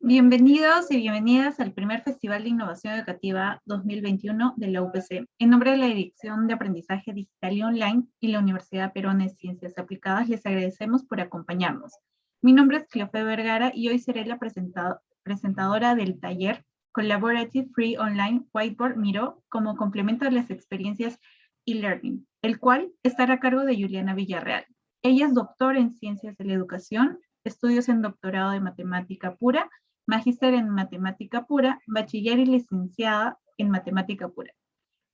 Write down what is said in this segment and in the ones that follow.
Bienvenidos y bienvenidas al primer Festival de Innovación Educativa 2021 de la UPC. En nombre de la Dirección de Aprendizaje Digital y Online y la Universidad Perón de Ciencias Aplicadas, les agradecemos por acompañarnos. Mi nombre es Cleofe Vergara y hoy seré la presentadora del taller Collaborative Free Online Whiteboard Miro como complemento a las experiencias e-learning, el cual estará a cargo de Juliana Villarreal. Ella es doctor en Ciencias de la Educación, estudios en doctorado de Matemática Pura magíster en matemática pura, bachiller y licenciada en matemática pura.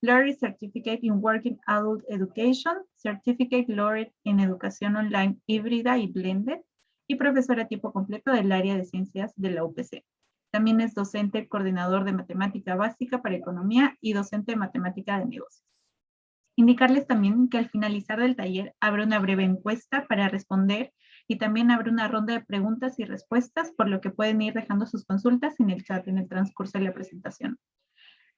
Laureate Certificate in Working Adult Education, Certificate Laureate en Educación Online Híbrida y Blended, y profesora a tiempo completo del área de ciencias de la UPC. También es docente coordinador de matemática básica para economía y docente de matemática de negocios. Indicarles también que al finalizar del taller habrá una breve encuesta para responder y también habrá una ronda de preguntas y respuestas, por lo que pueden ir dejando sus consultas en el chat en el transcurso de la presentación.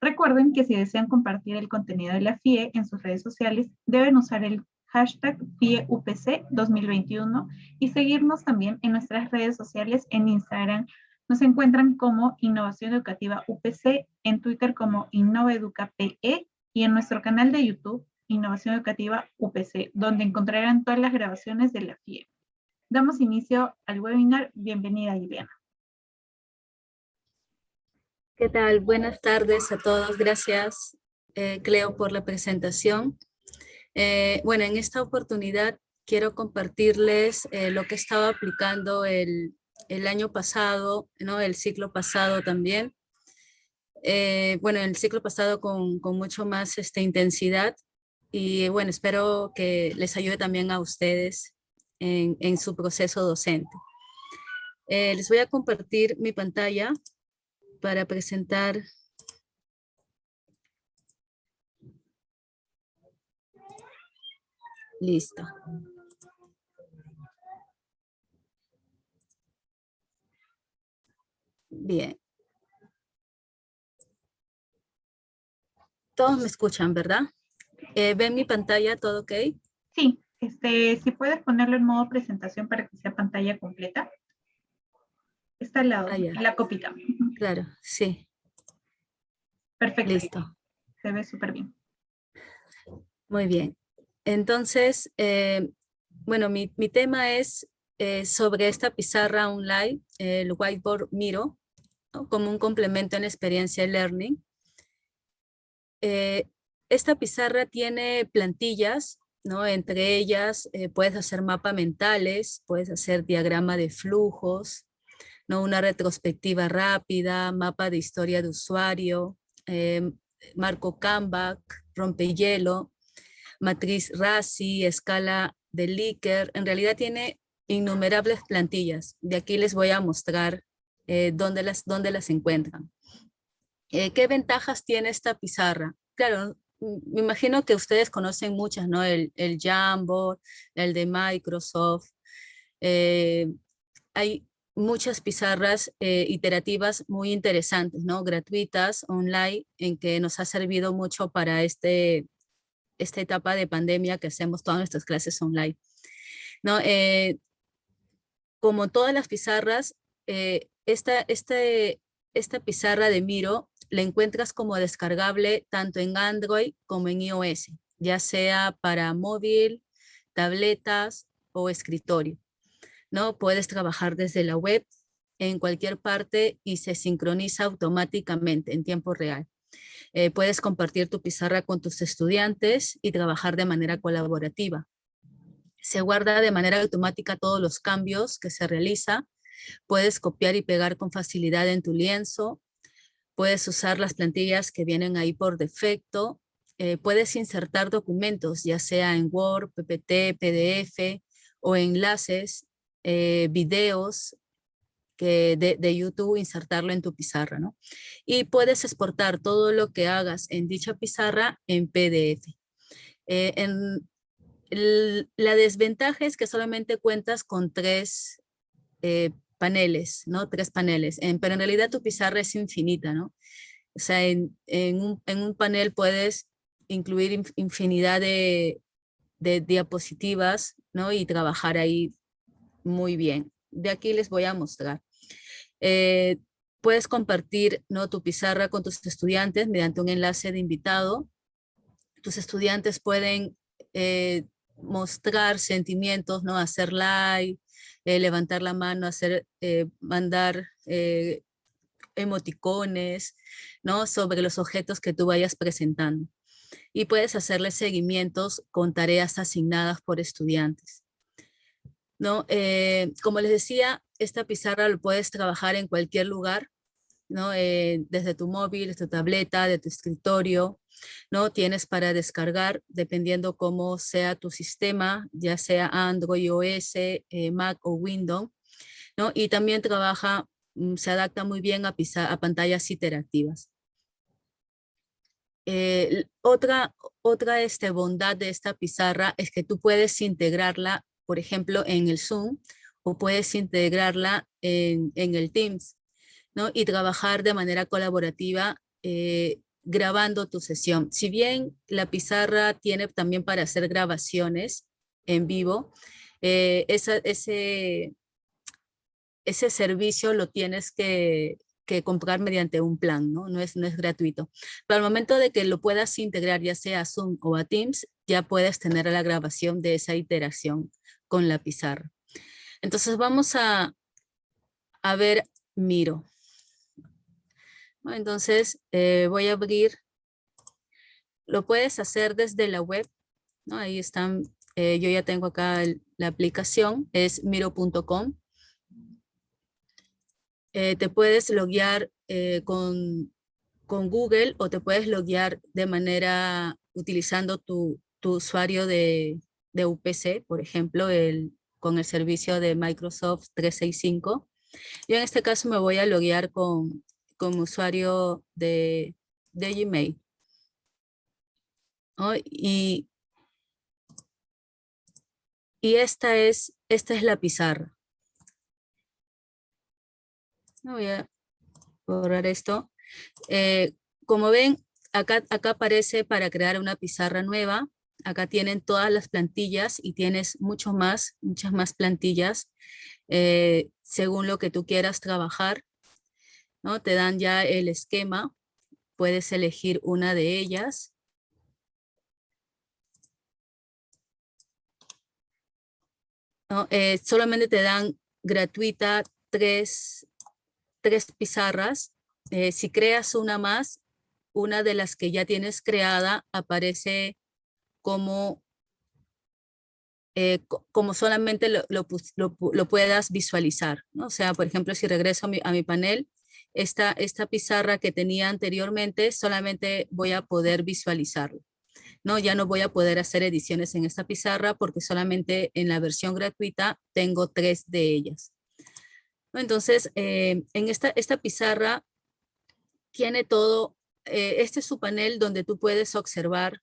Recuerden que si desean compartir el contenido de la FIE en sus redes sociales, deben usar el hashtag FIEUPC 2021 y seguirnos también en nuestras redes sociales en Instagram. Nos encuentran como Innovación Educativa UPC, en Twitter como InnovaEducaPE y en nuestro canal de YouTube Innovación Educativa UPC, donde encontrarán todas las grabaciones de la FIE. Damos inicio al webinar. Bienvenida, Ileana. ¿Qué tal? Buenas tardes a todos. Gracias, eh, Cleo, por la presentación. Eh, bueno, en esta oportunidad quiero compartirles eh, lo que estaba aplicando el, año pasado, ¿no? el ciclo pasado también. Bueno, el ciclo pasado con, con mucho más este, intensidad y bueno, espero que les ayude también a ustedes en, su proceso docente. Eh, les voy a compartir mi pantalla para presentar Listo. Bien. Todos me escuchan, ¿verdad? Eh, ¿Ven mi pantalla? ¿Todo ok? Sí. Este, si puedes ponerlo en modo presentación para que sea pantalla completa. Está al lado, ah, la copita. Claro, sí. Perfecto. Listo. Se ve súper bien. Muy bien. Entonces, eh, bueno, mi, tema es eh, sobre esta pizarra online, el Whiteboard Miro, como un complemento en la experiencia learning. Eh, esta pizarra tiene plantillas entre ellas eh, puedes hacer mapas mentales, puedes hacer diagrama de flujos, ¿no? Una retrospectiva rápida, mapa de historia de usuario, em, marco Canva, rompehielo, matriz RASI, escala de Likert. En realidad tiene innumerables plantillas. De aquí les voy a mostrar eh, dónde, las, dónde las encuentran. Eh, ¿Qué ventajas tiene esta pizarra? Claro, me imagino que ustedes conocen muchas, ¿no? El, el Jamboard, el de Microsoft. Eh, hay muchas pizarras eh, iterativas muy interesantes, ¿no? Gratuitas, online, en que nos ha servido mucho para este, esta etapa de pandemia que hacemos todas nuestras clases online. ¿no? Eh, como todas las pizarras, esta, este, esta pizarra de Miro la encuentras como descargable tanto en Android como en iOS, ya sea para móvil, tabletas o escritorio. ¿no? Puedes trabajar desde la web en cualquier parte y se sincroniza automáticamente en tiempo real. Eh, puedes compartir tu pizarra con tus estudiantes y trabajar de manera colaborativa. Se guarda de manera automática todos los cambios que se realiza. Puedes copiar y pegar con facilidad en tu lienzo Puedes usar las plantillas que vienen ahí por defecto. Eh, puedes insertar documentos, ya sea en Word, PPT, PDF o enlaces, eh, videos de, YouTube, insertarlo en tu pizarra. ¿no? Y puedes exportar todo lo que hagas en dicha pizarra en PDF. Eh, la desventaja es que solamente cuentas con tres paneles, ¿no? Tres paneles, pero en realidad tu pizarra es infinita, ¿no? O sea, en, un, panel puedes incluir infinidad de, diapositivas, ¿no? Y trabajar ahí muy bien. De aquí les voy a mostrar. Eh, puedes compartir ¿no? tu pizarra con tus estudiantes mediante un enlace de invitado. Tus estudiantes pueden eh, mostrar sentimientos, ¿no? hacer like, eh, levantar la mano, hacer, mandar emoticones ¿no? sobre los objetos que tú vayas presentando. Y puedes hacerle seguimientos con tareas asignadas por estudiantes. ¿no? Eh, como les decía, esta pizarra lo puedes trabajar en cualquier lugar, ¿no? Eh, desde tu móvil, tu tableta, de tu escritorio, ¿no? Tienes para descargar, dependiendo cómo sea tu sistema, ya sea Android, OS, eh, Mac o Windows, ¿no? Y también trabaja, mm, se adapta muy bien a, a pantallas interactivas. otra otra este, bondad de esta pizarra es que tú puedes integrarla por ejemplo, en el Zoom, o puedes integrarla en, el Teams, ¿no? Y trabajar de manera colaborativa eh, grabando tu sesión. Si bien la pizarra tiene también para hacer grabaciones en vivo, eh, ese, ese servicio lo tienes que, comprar mediante un plan, ¿no? No es, no es gratuito. Pero al momento de que lo puedas integrar ya sea a Zoom o a Teams, ya puedes tener la grabación de esa iteración con la pizarra. Entonces vamos a, a ver Miro. Entonces eh, voy a abrir, lo puedes hacer desde la web, ahí están, eh, yo ya tengo acá la aplicación, es miro.com. Eh, te puedes loguear con, con Google o te puedes loguear de manera utilizando tu, tu usuario de, de UPC, por ejemplo, el, con el servicio de Microsoft 365. Yo en este caso me voy a loguear con, con usuario de, de Gmail. Y, y esta, es, esta es la pizarra. Voy a borrar esto. Eh, como ven, acá, acá aparece para crear una pizarra nueva. Acá tienen todas las plantillas y tienes mucho más, muchas más plantillas eh, según lo que tú quieras trabajar. ¿No? Te dan ya el esquema, puedes elegir una de ellas. Eh, solamente te dan gratuita tres, tres pizarras. Eh, si creas una más, una de las que ya tienes creada aparece como, eh, como solamente lo, lo, puedas visualizar. ¿no? O sea, por ejemplo, si regreso a mi, a mi panel, esta, esta pizarra que tenía anteriormente, solamente voy a poder visualizarlo. ¿no? Ya no voy a poder hacer ediciones en esta pizarra porque solamente en la versión gratuita tengo tres de ellas. Entonces, eh, en esta, esta pizarra tiene todo, eh, este es su panel donde tú puedes observar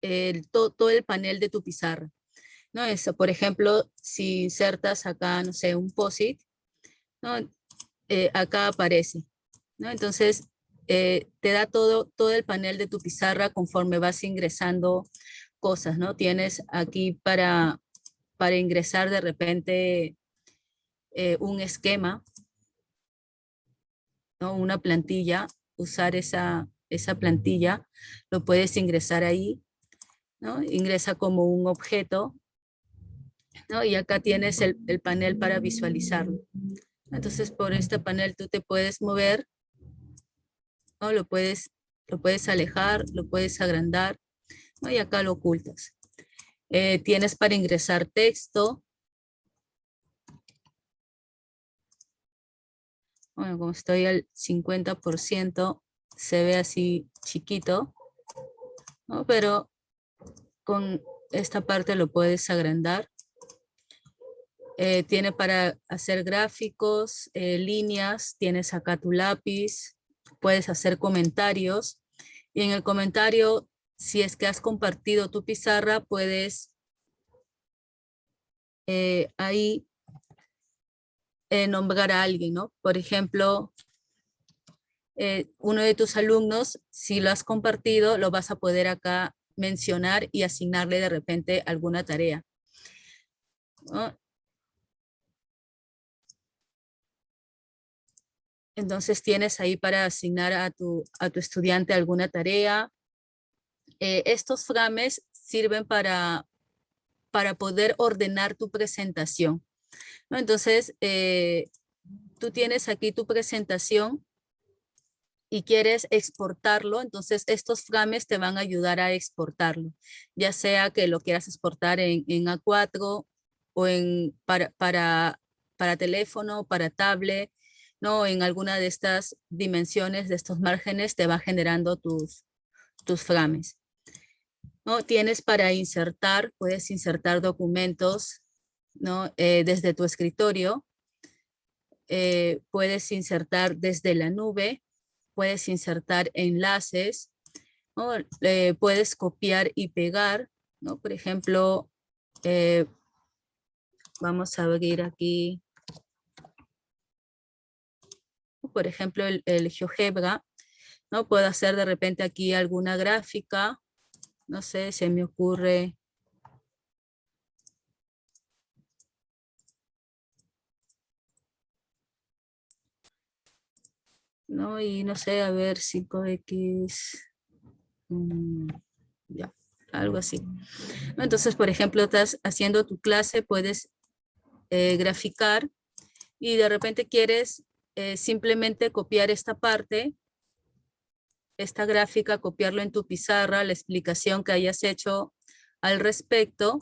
el, todo, el panel de tu pizarra. ¿no? Eso, por ejemplo, si insertas acá, no sé, un POSIT, ¿no? Eh, acá aparece. ¿no? Entonces, eh, te da todo, todo el panel de tu pizarra conforme vas ingresando cosas, ¿no? Tienes aquí para, para ingresar de repente eh, un esquema, ¿no? Una plantilla, usar esa, esa plantilla, lo puedes ingresar ahí Ingresa como un objeto, Y acá tienes el, panel para visualizarlo. Entonces, por este panel tú te puedes mover, ¿no? Lo puedes, lo puedes alejar, lo puedes agrandar, Y acá lo ocultas. Eh, tienes para ingresar texto. Bueno, como estoy al 50%, se ve así chiquito, Pero con esta parte lo puedes agrandar. Eh, tiene para hacer gráficos, eh, líneas, tienes acá tu lápiz, puedes hacer comentarios. Y en el comentario, si es que has compartido tu pizarra, puedes eh, ahí nombrar a alguien, ¿no? Por ejemplo, uno de tus alumnos, si lo has compartido, lo vas a poder acá mencionar y asignarle de repente alguna tarea. Entonces tienes ahí para asignar a tu, a tu estudiante alguna tarea. Eh, estos frames sirven para, para poder ordenar tu presentación. Entonces, eh, tú tienes aquí tu presentación y quieres exportarlo, entonces estos frames te van a ayudar a exportarlo, ya sea que lo quieras exportar en, A4 o en, para, para, para teléfono, para tablet, ¿no? En alguna de estas dimensiones, de estos márgenes, te va generando tus, tus frames. ¿no? Tienes para insertar, puedes insertar documentos ¿no? Eh, desde tu escritorio, eh, puedes insertar desde la nube, puedes insertar enlaces, eh, puedes copiar y pegar, ¿no? Por ejemplo, vamos a abrir aquí, por ejemplo, el, GeoGebra, ¿no? Puedo hacer de repente aquí alguna gráfica, no sé, se me ocurre ¿no? Y no sé, a ver, 5x, mm, ya, algo así. Entonces, por ejemplo, estás haciendo tu clase, puedes eh, graficar y de repente quieres eh, simplemente copiar esta parte, esta gráfica, copiarlo en tu pizarra, la explicación que hayas hecho al respecto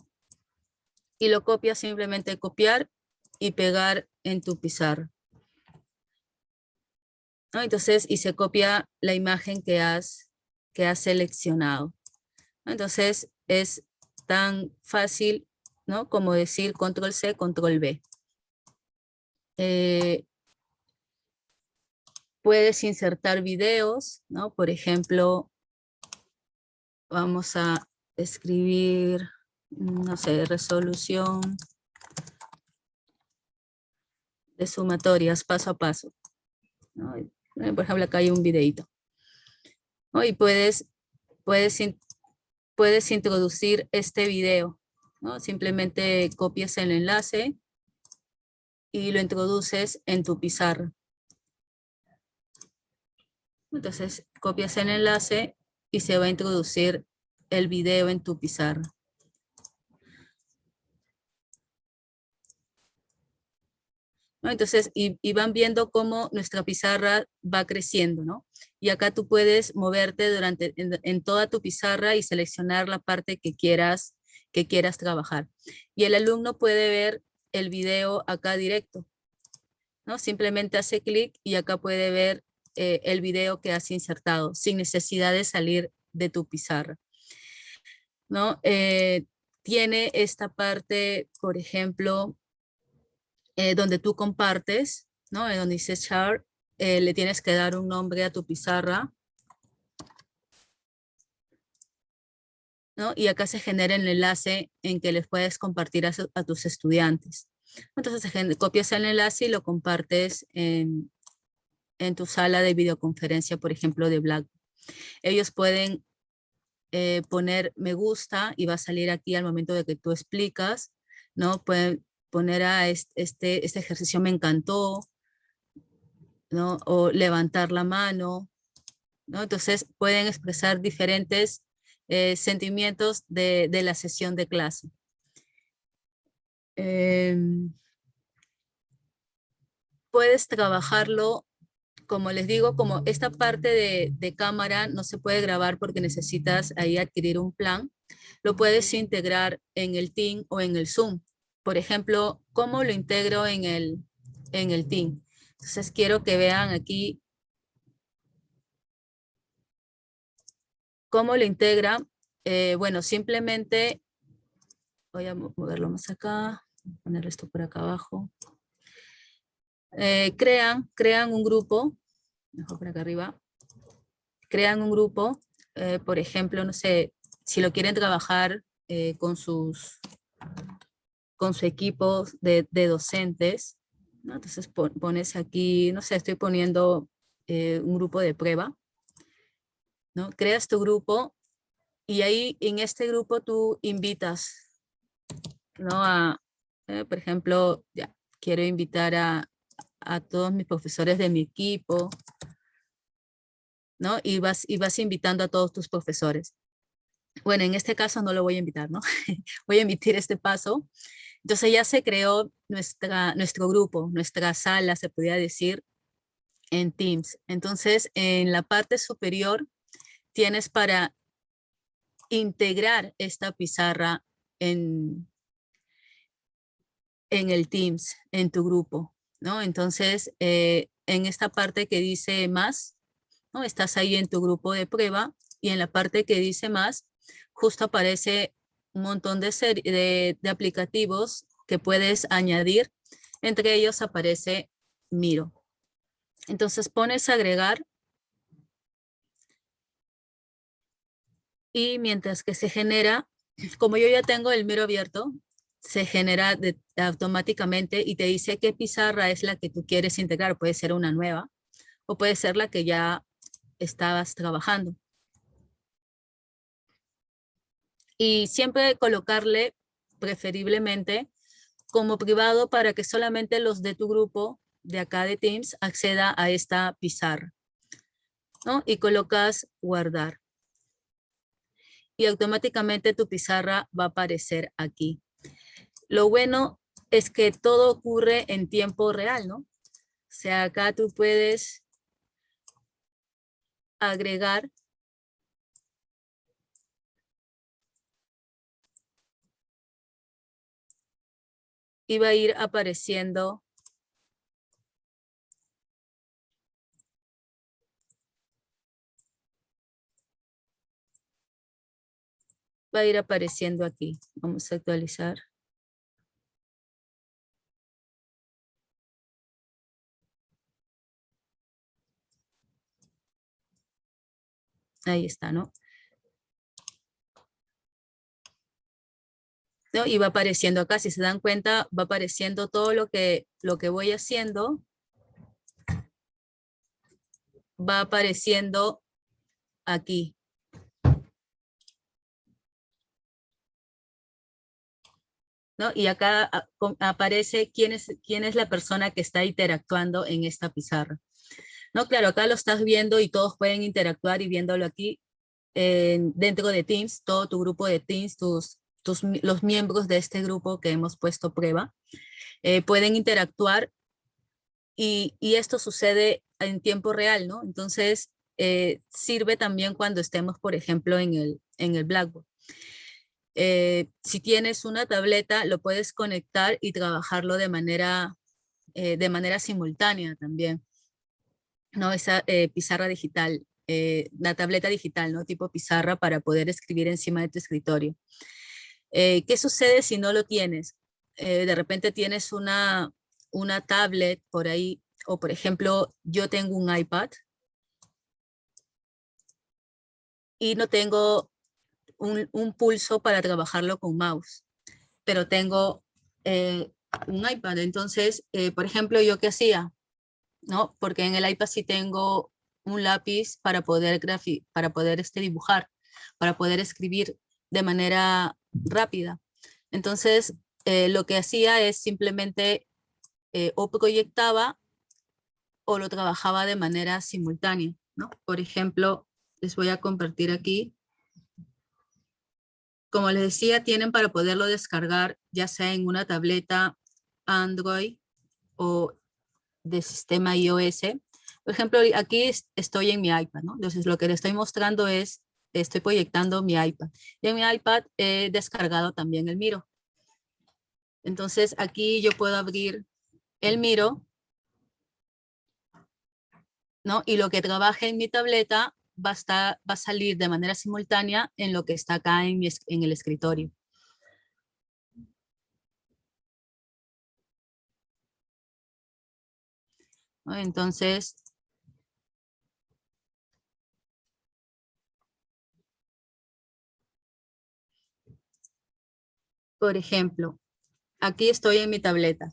y lo copias simplemente copiar y pegar en tu pizarra. Entonces, y se copia la imagen que has, que has seleccionado. Entonces, es tan fácil ¿no? como decir control C, control V. Eh, puedes insertar videos, ¿no? Por ejemplo, vamos a escribir, no sé, resolución de sumatorias paso a paso. Eh, por ejemplo, acá hay un videito. Y puedes, puedes, puedes introducir este video. ¿no? Simplemente copias el enlace y lo introduces en tu pizarra. Entonces copias el enlace y se va a introducir el video en tu pizarra. Entonces, y, van viendo cómo nuestra pizarra va creciendo, ¿no? Y acá tú puedes moverte durante, en, toda tu pizarra y seleccionar la parte que quieras, que quieras trabajar. Y el alumno puede ver el video acá directo, ¿no? Simplemente hace clic y acá puede ver eh, el video que has insertado, sin necesidad de salir de tu pizarra, ¿no? Eh, tiene esta parte, por ejemplo, eh, donde tú compartes, ¿no? donde dice chart, eh, le tienes que dar un nombre a tu pizarra. ¿no? Y acá se genera el enlace en que les puedes compartir a, tus estudiantes. Entonces copias el enlace y lo compartes en, en tu sala de videoconferencia, por ejemplo, de Blackboard. Ellos pueden eh, poner me gusta y va a salir aquí al momento de que tú explicas, ¿no? Pueden poner a este, este ejercicio me encantó, ¿no? O levantar la mano, ¿no? Entonces pueden expresar diferentes eh, sentimientos de, la sesión de clase. Em, puedes trabajarlo, como les digo, como esta parte de, de, cámara no se puede grabar porque necesitas ahí adquirir un plan, lo puedes integrar en el Team o en el Zoom por ejemplo, cómo lo integro en el, en el team. Entonces quiero que vean aquí cómo lo integra. Eh, bueno, simplemente voy a moverlo más acá, poner esto por acá abajo. Eh, crean, crean un grupo, mejor por acá arriba, crean un grupo, eh, por ejemplo, no sé, si lo quieren trabajar con sus con su equipo de, docentes. Entonces pones aquí, no sé, estoy poniendo eh, un grupo de prueba. ¿no? Creas tu grupo y ahí en este grupo tú invitas ¿no? a, eh, por ejemplo, ya, quiero invitar a, a todos mis profesores de mi equipo, ¿no? Y vas, y vas invitando a todos tus profesores. Bueno, en este caso no lo voy a invitar, ¿no? voy a emitir este paso. Entonces ya se creó nuestra, nuestro grupo, nuestra sala, se podría decir, en Teams. Entonces, en la parte superior tienes para integrar esta pizarra en, en el Teams, en tu grupo, ¿no? Entonces, eh, en esta parte que dice más, ¿no? Estás ahí en tu grupo de prueba y en la parte que dice más, justo aparece un montón de, aplicativos que puedes añadir. Entre ellos aparece Miro. Entonces pones agregar y mientras que se genera, como yo ya tengo el Miro abierto, se genera automáticamente y te dice qué pizarra es la que tú quieres integrar. Puede ser una nueva o puede ser la que ya estabas trabajando. Y siempre colocarle preferiblemente como privado para que solamente los de tu grupo de acá de Teams acceda a esta pizarra. ¿no? Y colocas guardar. Y automáticamente tu pizarra va a aparecer aquí. Lo bueno es que todo ocurre en tiempo real, ¿no? O sea, acá tú puedes agregar y va a ir apareciendo va a ir apareciendo aquí. Vamos a actualizar. Ahí está, ¿no? ¿No? Y va apareciendo acá, si se dan cuenta, va apareciendo todo lo que, lo que voy haciendo. Va apareciendo aquí. Y acá aparece quién es, quién es la persona que está interactuando en esta pizarra. ¿No? Claro, acá lo estás viendo y todos pueden interactuar y viéndolo aquí dentro de Teams, todo tu grupo de Teams, tus, tus, los miembros de este grupo que hemos puesto prueba, eh, pueden interactuar y, y, esto sucede en tiempo real, ¿no? Entonces, eh, sirve también cuando estemos, por ejemplo, en el, en el Blackboard. Eh, si tienes una tableta, lo puedes conectar y trabajarlo de manera, de manera simultánea también. ¿No? Esa eh, pizarra digital, la tableta digital, ¿no? Tipo pizarra para poder escribir encima de tu escritorio. ¿Qué sucede si no lo tienes? de repente tienes una, una tablet por ahí, o por ejemplo, yo tengo un iPad y no tengo un, pulso para trabajarlo con mouse, pero tengo eh, un iPad. Entonces, eh, por ejemplo, ¿yo qué hacía? ¿No? Porque en el iPad sí tengo un lápiz para poder, para poder este, dibujar, para poder escribir de manera rápida. Entonces, eh, lo que hacía es simplemente o proyectaba o lo trabajaba de manera simultánea. ¿no? Por ejemplo, les voy a compartir aquí como les decía, tienen para poderlo descargar ya sea en una tableta Android o de sistema iOS. Por ejemplo, aquí estoy en mi iPad, ¿no? Entonces lo que les estoy mostrando es, estoy proyectando mi iPad. Y en mi iPad he descargado también el Miro. Entonces aquí yo puedo abrir el Miro, ¿no? Y lo que trabaje en mi tableta va a, va a salir de manera simultánea en lo que está acá en, en el escritorio. Entonces, por ejemplo, aquí estoy en mi tableta.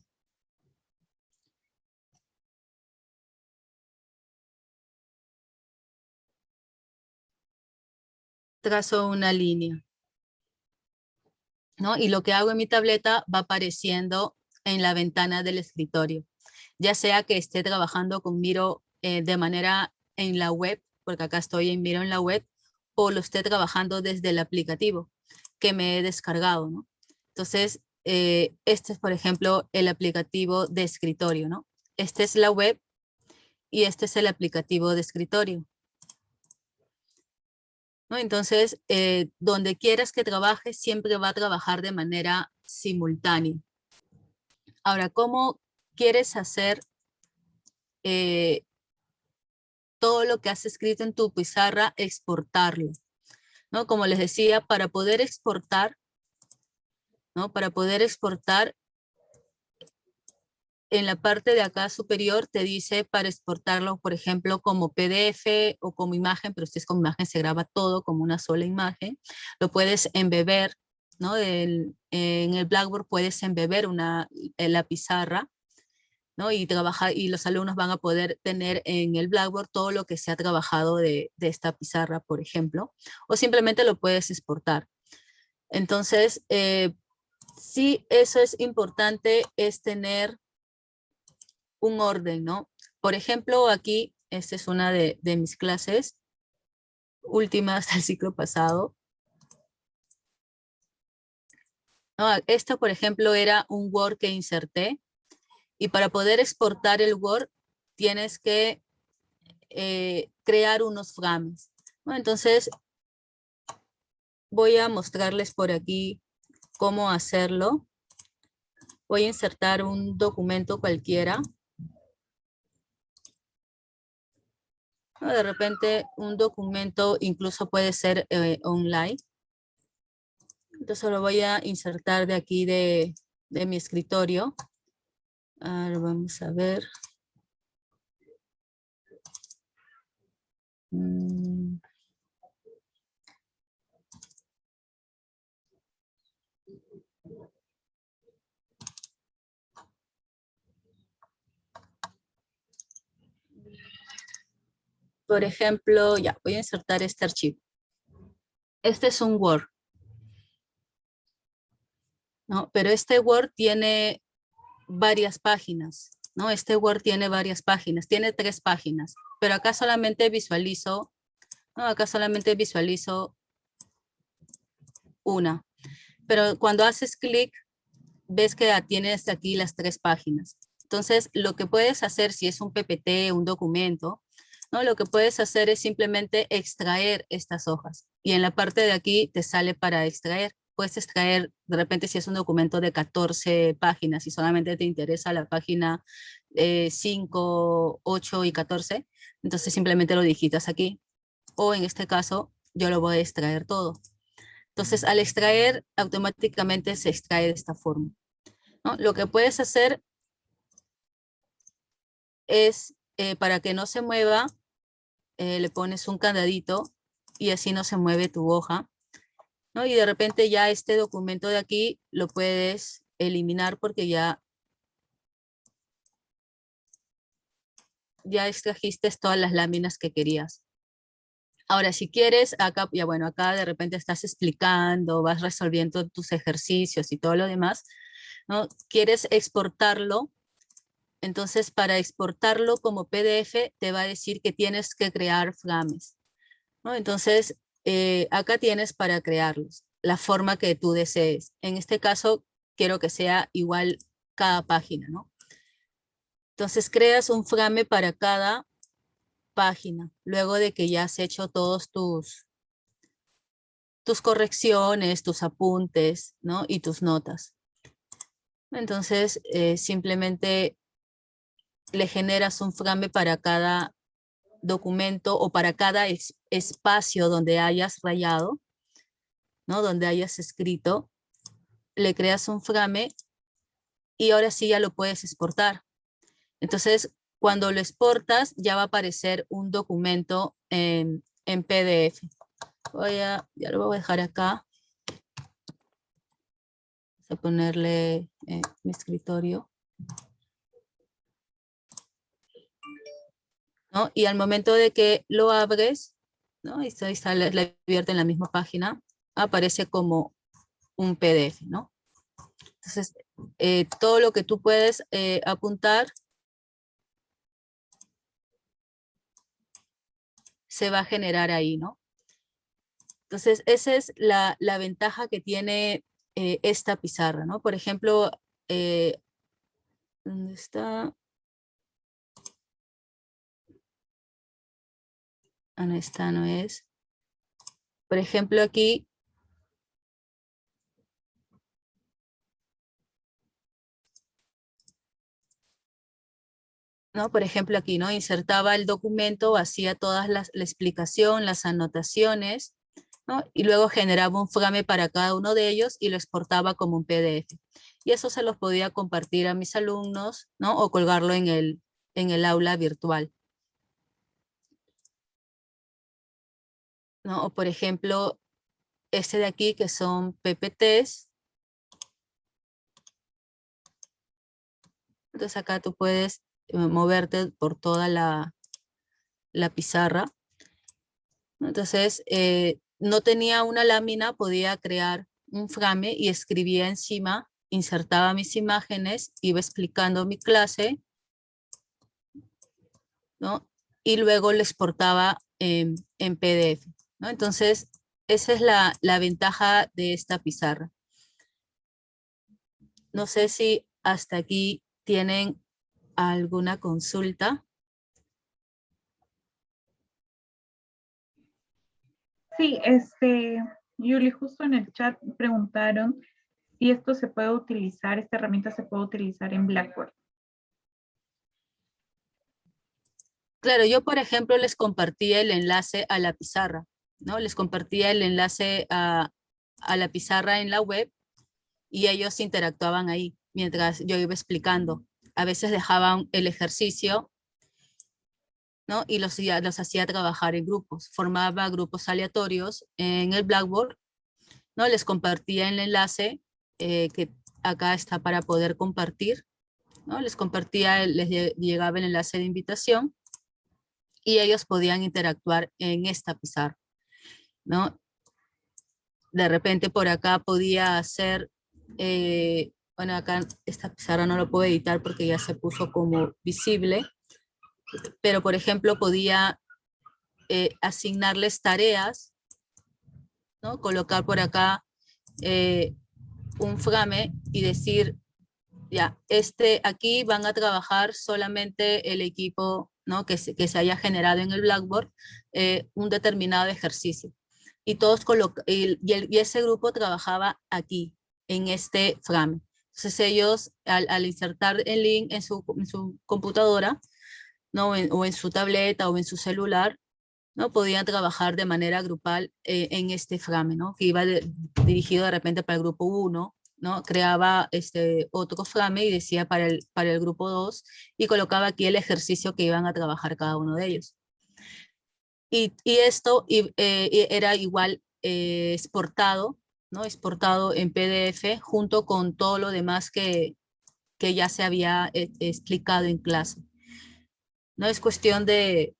trazo una línea. ¿no? Y lo que hago en mi tableta va apareciendo en la ventana del escritorio. Ya sea que esté trabajando con Miro eh, de manera en la web, porque acá estoy en Miro en la web, o lo esté trabajando desde el aplicativo que me he descargado. Entonces, eh, este es, por ejemplo, el aplicativo de escritorio, ¿no? Este es la web y este es el aplicativo de escritorio. ¿No? Entonces, eh, donde quieras que trabaje, siempre va a trabajar de manera simultánea. Ahora, ¿cómo quieres hacer eh, todo lo que has escrito en tu pizarra, exportarlo? ¿no? Como les decía, para poder exportar, ¿no? Para poder exportar, en la parte de acá superior te dice para exportarlo, por ejemplo, como PDF o como imagen, pero si es como imagen se graba todo como una sola imagen. Lo puedes embeber, ¿no? en el Blackboard puedes embeber una, la pizarra, ¿no? Y, y los alumnos van a poder tener en el Blackboard todo lo que se ha trabajado de, esta pizarra, por ejemplo, o simplemente lo puedes exportar. Entonces, eh, sí, eso es importante, es tener un orden, ¿no? Por ejemplo, aquí, esta es una de, mis clases últimas del ciclo pasado. esto, por ejemplo, era un Word que inserté. Y para poder exportar el Word, tienes que eh, crear unos frames. Entonces, voy a mostrarles por aquí cómo hacerlo. Voy a insertar un documento cualquiera. De repente un documento incluso puede ser eh, online. Entonces lo voy a insertar de aquí de, mi escritorio. Ahora vamos a ver. Mm. Por ejemplo, ya, voy a insertar este archivo. Este es un Word. ¿no? Pero este Word tiene varias páginas, ¿no? Este Word tiene varias páginas, tiene tres páginas, pero acá solamente visualizo, ¿no? Acá solamente visualizo una. Pero cuando haces clic, ves que tienes aquí las tres páginas. Entonces, lo que puedes hacer si es un PPT, un documento, ¿no? Lo que puedes hacer es simplemente extraer estas hojas. Y en la parte de aquí te sale para extraer. Puedes extraer, de repente si es un documento de 14 páginas y solamente te interesa la página 5, eh, 8 y 14, entonces simplemente lo digitas aquí. O en este caso, yo lo voy a extraer todo. Entonces, al extraer, automáticamente se extrae de esta forma. Lo que puedes hacer es eh, para que no se mueva, eh, le pones un candadito y así no se mueve tu hoja. Y de repente ya este documento de aquí lo puedes eliminar porque ya, ya extrajiste todas las láminas que querías. Ahora, si quieres, acá, ya bueno, acá de repente estás explicando, vas resolviendo tus ejercicios y todo lo demás, ¿no? Quieres exportarlo entonces, para exportarlo como PDF, te va a decir que tienes que crear frames. ¿no? Entonces, eh, acá tienes para crearlos, la forma que tú desees. En este caso, quiero que sea igual cada página. ¿no? Entonces, creas un frame para cada página, luego de que ya has hecho todos tus, tus correcciones, tus apuntes ¿no? y tus notas. Entonces, eh, simplemente le generas un frame para cada documento o para cada espacio donde hayas rayado, ¿no? donde hayas escrito, le creas un frame y ahora sí ya lo puedes exportar. Entonces, cuando lo exportas, ya va a aparecer un documento en, PDF. Voy a, ya lo voy a dejar acá. Voy a ponerle eh, mi escritorio. Y al momento de que lo abres, ¿no? Y se sale, la abierta en la misma página, aparece como un PDF, ¿no? Entonces, eh, todo lo que tú puedes eh, apuntar se va a generar ahí, ¿no? Entonces, esa es la, la ventaja que tiene eh, esta pizarra, ¿no? Por ejemplo, ¿dónde está? No, esta no es. Por ejemplo, aquí ¿no? Por ejemplo, aquí, ¿no? Insertaba el documento, hacía toda la explicación, las anotaciones, y luego generaba un frame para cada uno de ellos y lo exportaba como un PDF. Y eso se los podía compartir a mis alumnos, ¿no? O colgarlo en el, en el aula virtual. O por ejemplo, este de aquí que son PPTs. Entonces acá tú puedes eh, moverte por toda la, la pizarra. Entonces, eh, no tenía una lámina, podía crear un frame y escribía encima, insertaba mis imágenes, iba explicando mi clase, ¿no? Y luego lo exportaba en PDF, ¿no? Entonces, esa es la, la ventaja de esta pizarra. No sé si hasta aquí tienen alguna consulta. Sí, este, Yuli, justo en el chat preguntaron si esto se puede utilizar, esta herramienta se puede utilizar en Blackboard. Claro, yo por ejemplo les compartía el enlace a la pizarra, ¿no? Les compartía el enlace a, la pizarra en la web y ellos interactuaban ahí mientras yo iba explicando. A veces dejaban el ejercicio ¿no? y los, los hacía trabajar en grupos. Formaba grupos aleatorios en el Blackboard, ¿no? les compartía el enlace eh, que acá está para poder compartir. ¿no? Les compartía, les llegaba el enlace de invitación y ellos podían interactuar en esta pizarra. ¿No? De repente por acá podía hacer, eh, bueno acá esta pizarra no lo puedo editar porque ya se puso como visible, pero por ejemplo podía eh, asignarles tareas, ¿no? colocar por acá eh, un frame y decir, ya, este, aquí van a trabajar solamente el equipo ¿no? que, se, que se haya generado en el Blackboard un determinado ejercicio. Y, todos y, y, ese grupo trabajaba aquí, en este frame. Entonces ellos, al, insertar el link en su, en computadora, ¿no? o en su tableta o en su celular, ¿no? podían trabajar de manera grupal eh, en este frame, ¿no? que iba dirigido de repente para el grupo 1, ¿no? creaba este otro frame y decía para el, para el grupo 2 y colocaba aquí el ejercicio que iban a trabajar cada uno de ellos. Y, esto eh, era igual eh, exportado, ¿no? exportado en PDF junto con todo lo demás que, que ya se había explicado en clase. No es cuestión de,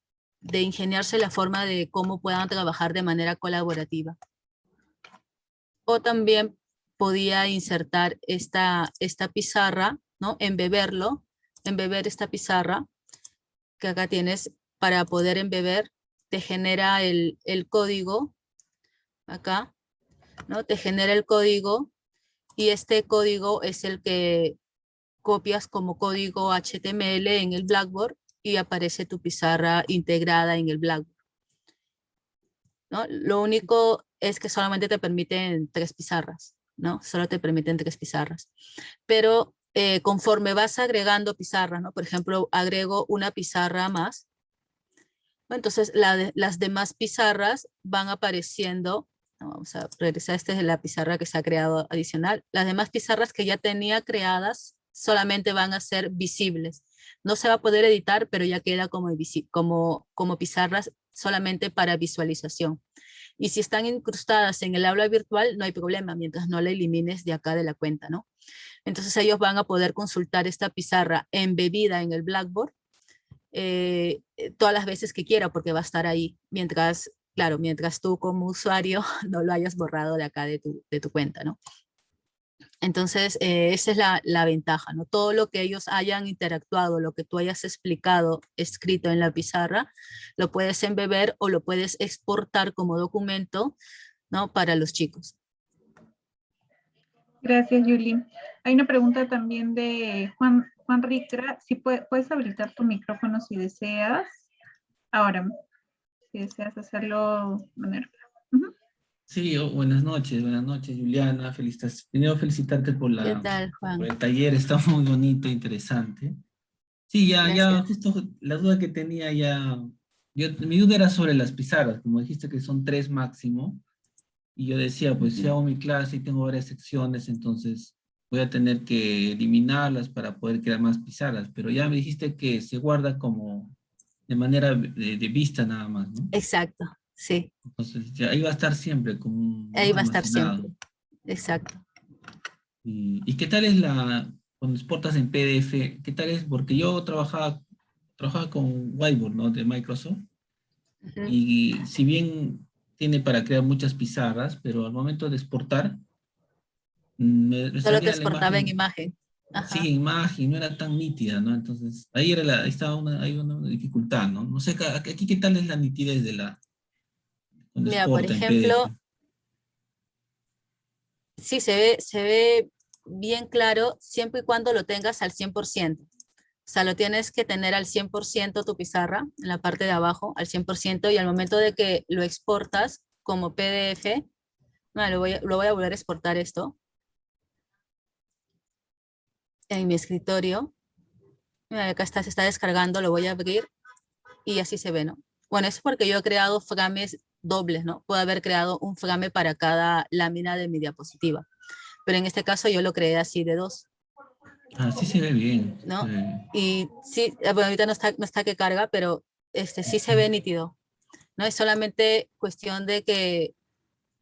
ingeniarse la forma de cómo puedan trabajar de manera colaborativa. O también podía insertar esta, esta pizarra, ¿no? Embeberlo, embeber esta pizarra que acá tienes para poder embeber, te genera el, código, acá, ¿no? Te genera el código y este código es el que copias como código HTML en el Blackboard y aparece tu pizarra integrada en el Blackboard. ¿no? Lo único es que solamente te permiten tres pizarras, ¿no? Solo te permiten tres pizarras. Pero eh, conforme vas agregando pizarras, ¿no? Por ejemplo, agrego una pizarra más, entonces las demás pizarras van apareciendo, vamos a regresar, esta es la pizarra que se ha creado adicional, las demás pizarras que ya tenía creadas solamente van a ser visibles. No se va a poder editar, pero ya queda como, como, como pizarras solamente para visualización. Y si están incrustadas en el aula virtual, no hay problema, mientras no la elimines de acá de la cuenta, ¿no? Entonces ellos van a poder consultar esta pizarra embebida en el Blackboard eh, todas las veces que quiera, porque va a estar ahí, mientras, claro, mientras tú como usuario no lo hayas borrado de acá de tu, de tu cuenta, ¿no? Entonces, eh, esa es la, la, ventaja, ¿no? Todo lo que ellos hayan interactuado, lo que tú hayas explicado, escrito en la pizarra, lo puedes embeber o lo puedes exportar como documento, ¿no? Para los chicos. Gracias, Yuli. Hay una pregunta también de Juan, Juan Ricra. Si puedes habilitar tu micrófono si deseas. Ahora, si deseas hacerlo de manera Sí, oh, buenas noches, buenas noches, Juliana. Felicitas, primero felicitarte por, la, el taller, está muy bonito, interesante. Sí, ya, ya, justo la duda que tenía ya, yo, mi duda era sobre las pizarras, como dijiste que son tres máximo, y yo decía, pues si hago mi clase y tengo varias secciones, entonces voy a tener que eliminarlas para poder crear más pizarras, pero ya me dijiste que se guarda como de manera de, de vista nada más, ¿no? Exacto, Sí. Entonces, ya ahí va a estar siempre como Ahí va a estar siempre, exacto. Y, qué tal es la, cuando exportas en PDF, qué tal es? Porque yo trabajaba, trabajaba con Whiteboard, ¿no? De Microsoft. Y si bien tiene para crear muchas pizarras, pero al momento de exportar... Mm, me, Solo te exportaba en imagen. Sí, en imagen, no era tan nítida, ¿no? Entonces, ahí, era la, estaba una, hay una dificultad, ¿no? No sé, aquí qué tal es la nitidez de la, Mira, por ejemplo, sí se ve, se ve bien claro siempre y cuando lo tengas al 100%. O sea, lo tienes que tener al 100% tu pizarra, en la parte de abajo, al 100%, y al momento de que lo exportas como PDF, lo, voy, lo voy a volver a exportar esto, en mi escritorio. Mira, acá está, se está descargando, lo voy a abrir y así se ve, ¿no? Bueno, es porque yo he creado frames dobles, ¿no? Puedo haber creado un frame para cada lámina de mi diapositiva. Pero en este caso yo lo creé así de dos. Así se ve bien. ¿No? Y sí, eh, bueno, ahorita no está, no está que carga, pero este sí se ve nítido. No es solamente cuestión de que,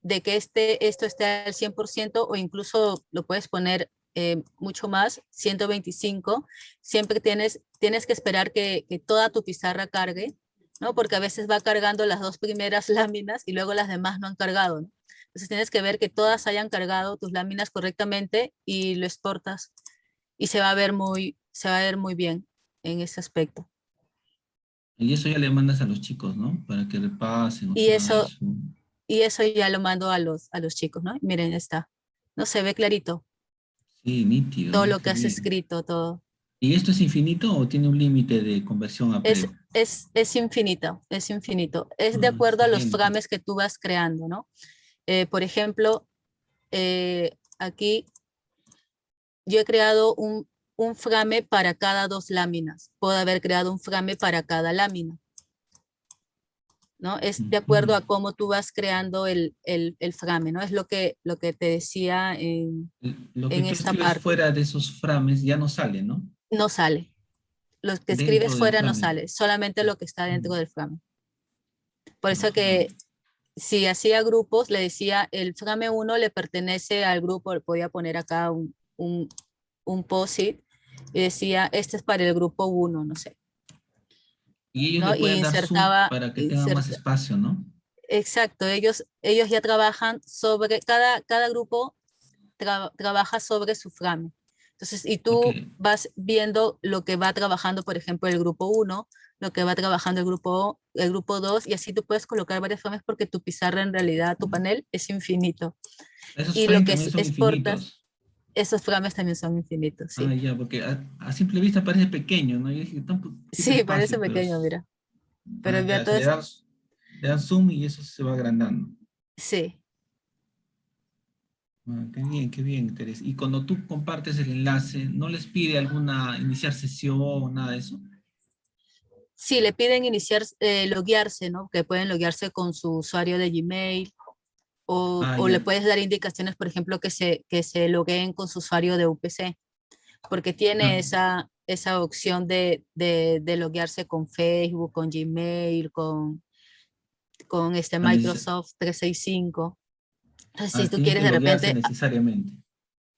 de que este, esto esté al 100% o incluso lo puedes poner eh, mucho más, 125. Siempre tienes, tienes que esperar que, que toda tu pizarra cargue ¿no? Porque a veces va cargando las dos primeras láminas y luego las demás no han cargado, Entonces tienes que ver que todas hayan cargado tus láminas correctamente y lo exportas y se va a ver muy, se va a ver muy bien en ese aspecto. Y eso ya le mandas a los chicos, ¿no? Para que repasen. Y eso, y eso ya lo mando a los, a los chicos, ¿no? Miren, está. ¿No se ve clarito? Sí, nítido. Todo lo que has escrito, todo. ¿Y esto es infinito o tiene un límite de conversión a es, es, es, infinito, es infinito. Es de ah, acuerdo a los frames que tú vas creando, ¿no? Eh, por ejemplo, eh, aquí yo he creado un, un frame para cada dos láminas. Puedo haber creado un frame para cada lámina. ¿No? Es de acuerdo a cómo tú vas creando el, el, el frame, ¿no? Es lo que, lo que te decía en, lo que en esta parte. fuera de esos frames ya no sale, ¿no? no sale. Lo que escribes fuera no sale, solamente lo que está dentro del frame. Por eso que si hacía grupos, le decía, el frame 1 le pertenece al grupo, podía poner acá un, un, un post-it y decía, este es para el grupo 1, no sé. Y ellos ¿no? insertaba, para que tenga más espacio, ¿no? Exacto, ellos, ellos ya trabajan sobre, cada, cada grupo trabaja sobre su frame. Entonces, y tú vas viendo lo que va trabajando, por ejemplo, el grupo 1, lo que va trabajando el grupo, el grupo 2, y así tú puedes colocar varias frames porque tu pizarra en realidad, tu panel es infinito. y lo que exportas, esos frames también son infinitos. Sí. Ah, ya, porque a, simple vista parece pequeño, ¿no? sí, parece pequeño, mira. Pero ah, todo le, das, le das zoom y eso se va agrandando. Sí. Ah, qué bien, qué bien, Teresa. Y cuando tú compartes el enlace, ¿no les pide alguna iniciar sesión o nada de eso? Sí, le piden iniciar, eh, loguearse, ¿no? Que pueden loguearse con su usuario de Gmail o, ah, o le puedes dar indicaciones, por ejemplo, que se, que se logueen con su usuario de UPC, porque tiene ah. esa, esa opción de, de, de loguearse con Facebook, con Gmail, con, con este Microsoft 365 si ah, tú quieres de repente... Necesariamente.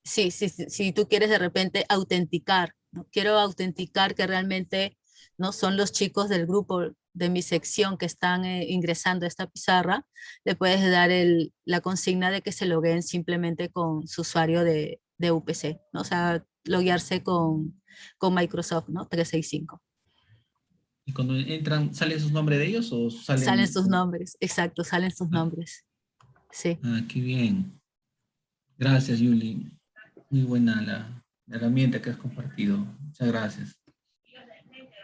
Sí, sí, sí, si tú quieres de repente autenticar, ¿no? quiero autenticar que realmente no son los chicos del grupo de mi sección que están eh, ingresando a esta pizarra, le puedes dar el, la consigna de que se loguen simplemente con su usuario de, de UPC, ¿no? o sea, loguearse con, con Microsoft ¿no? 365. ¿Y cuando entran, salen sus nombres de ellos o salen? Salen sus nombres, exacto, salen sus ah. nombres. Sí. Ah, qué bien. Gracias, Yuli. Muy buena la, herramienta que has compartido. Muchas gracias.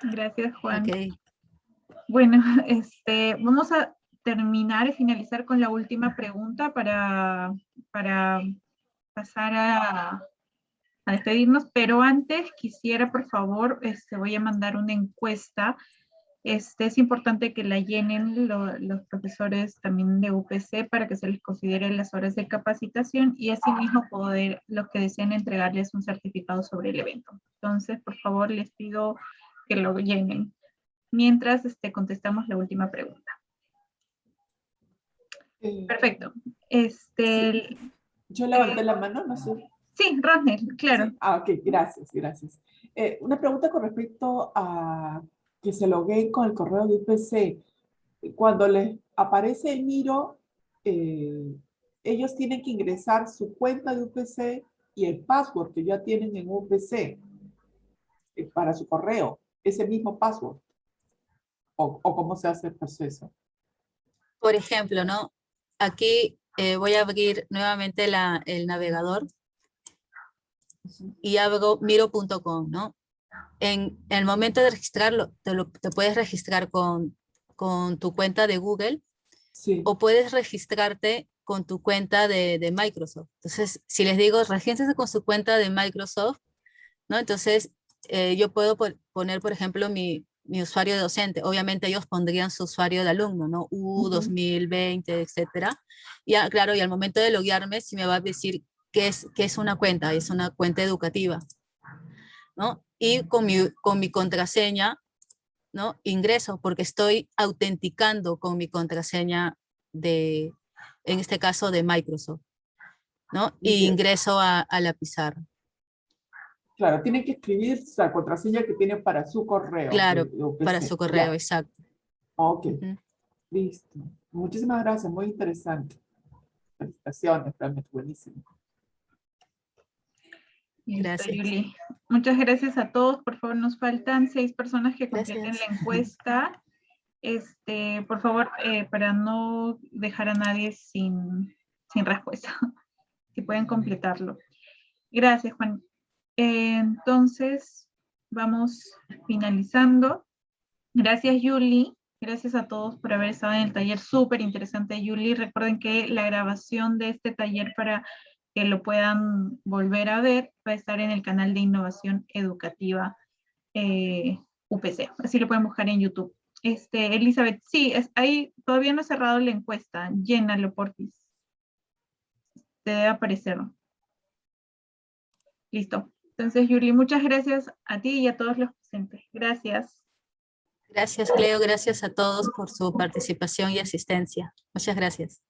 Gracias, Juan. Bueno, este, vamos a terminar y finalizar con la última pregunta para, para pasar a, despedirnos, pero antes quisiera, por favor, este, voy a mandar una encuesta. Este, es importante que la llenen los profesores también de UPC para que se les considere las horas de capacitación y asimismo poder, los que deseen entregarles un certificado sobre el evento. Entonces, por favor, les pido que lo llenen. Mientras este, contestamos la última pregunta. Eh, Perfecto. Este, Yo levanté la mano, no sé. Sí, Rosnel, claro. Ah, ok, gracias, gracias. Eh, una pregunta con respecto a que se logueen con el correo de UPC. Cuando les aparece el Miro, eh, ellos tienen que ingresar su cuenta de UPC y el password que ya tienen en UPC eh, para su correo, ese mismo password. O, o, cómo se hace el proceso. Por ejemplo, ¿no? Aquí voy a abrir nuevamente la, el navegador y hago miro.com, ¿no? En, el momento de registrarlo, te, lo, te puedes registrar con, con, tu cuenta de Google o puedes registrarte con tu cuenta de, de, Microsoft. Entonces, si les digo, regístrense con su cuenta de Microsoft, ¿no? Entonces, eh, yo puedo poner, por ejemplo, mi, mi, usuario de docente. Obviamente ellos pondrían su usuario de alumno, ¿no? U, 2020, etcétera. Y claro, y al momento de loguearme, si me va a decir ¿Qué es, es una cuenta? Es una cuenta educativa. ¿no? Y con mi, con mi contraseña, ¿no? ingreso porque estoy autenticando con mi contraseña de, en este caso de Microsoft. ¿no? Y ingreso a, la pizarra. Claro, tiene que escribir la contraseña que tiene para su correo. Claro, para su correo, exacto. Ok, listo. Muchísimas gracias, muy interesante. Felicitaciones, realmente buenísimo. Gracias. Muchas gracias a todos. Por favor, nos faltan seis personas que completen la encuesta. Este, por favor, eh, para no dejar a nadie sin, sin respuesta, si pueden completarlo. Gracias, Juan. Entonces, vamos finalizando. Gracias, Yuli. Gracias a todos por haber estado en el taller súper interesante, Yuli. Recuerden que la grabación de este taller para que lo puedan volver a ver, va a estar en el canal de innovación educativa eh, UPC. Así lo pueden buscar en YouTube. Este, Elizabeth, sí, ahí todavía no he cerrado la encuesta. Llénalo, porfis. Te debe aparecer. Listo. Entonces, Yuri, muchas gracias a ti y a todos los presentes. Gracias. Gracias, Cleo. Gracias a todos por su participación y asistencia. Muchas gracias.